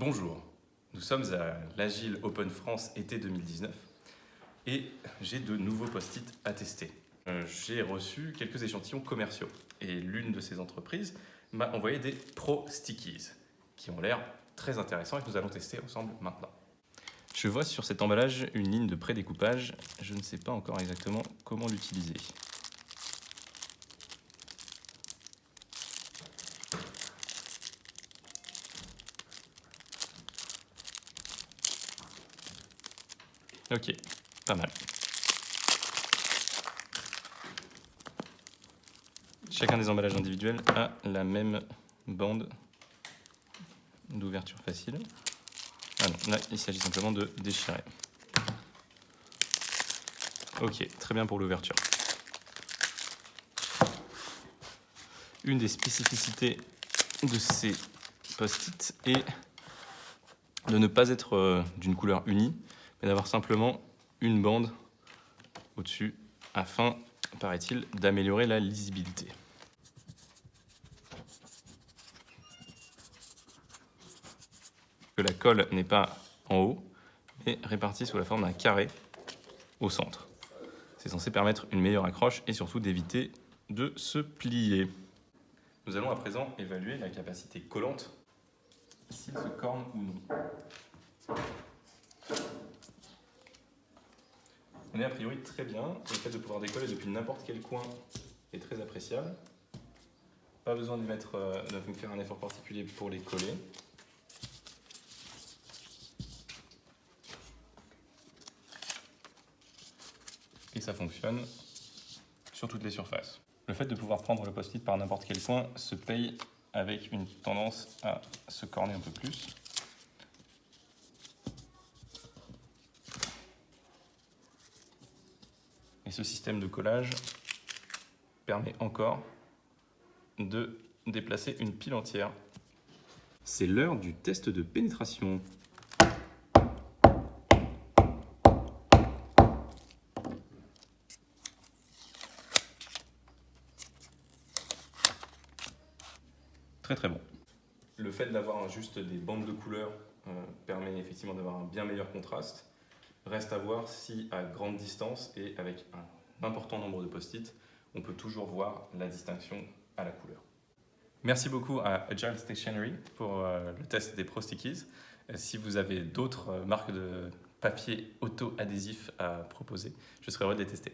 Bonjour, nous sommes à l'Agile Open France été 2019 et j'ai de nouveaux post-it à tester. Euh, j'ai reçu quelques échantillons commerciaux et l'une de ces entreprises m'a envoyé des Pro Stickies qui ont l'air très intéressants et que nous allons tester ensemble maintenant. Je vois sur cet emballage une ligne de prédécoupage, je ne sais pas encore exactement comment l'utiliser. Ok, pas mal. Chacun des emballages individuels a la même bande d'ouverture facile. Ah non, là, il s'agit simplement de déchirer. Ok, très bien pour l'ouverture. Une des spécificités de ces post-it est de ne pas être euh, d'une couleur unie, mais d'avoir simplement une bande au-dessus afin, paraît-il, d'améliorer la lisibilité. Que la colle n'est pas en haut, mais répartie sous la forme d'un carré au centre. C'est censé permettre une meilleure accroche et surtout d'éviter de se plier. Nous allons à présent évaluer la capacité collante s'il se corne ou non. Est a priori très bien. Le fait de pouvoir décoller depuis n'importe quel coin est très appréciable. Pas besoin de, mettre, euh, de faire un effort particulier pour les coller. Et ça fonctionne sur toutes les surfaces. Le fait de pouvoir prendre le post-it par n'importe quel coin se paye avec une tendance à se corner un peu plus. Et ce système de collage permet encore de déplacer une pile entière. C'est l'heure du test de pénétration. Très très bon. Le fait d'avoir juste des bandes de couleurs euh, permet effectivement d'avoir un bien meilleur contraste. Reste à voir si à grande distance et avec un important nombre de post-it, on peut toujours voir la distinction à la couleur. Merci beaucoup à Agile Stationery pour euh, le test des Pro Stickies. Euh, si vous avez d'autres euh, marques de papier auto-adhésif à proposer, je serais heureux de les tester.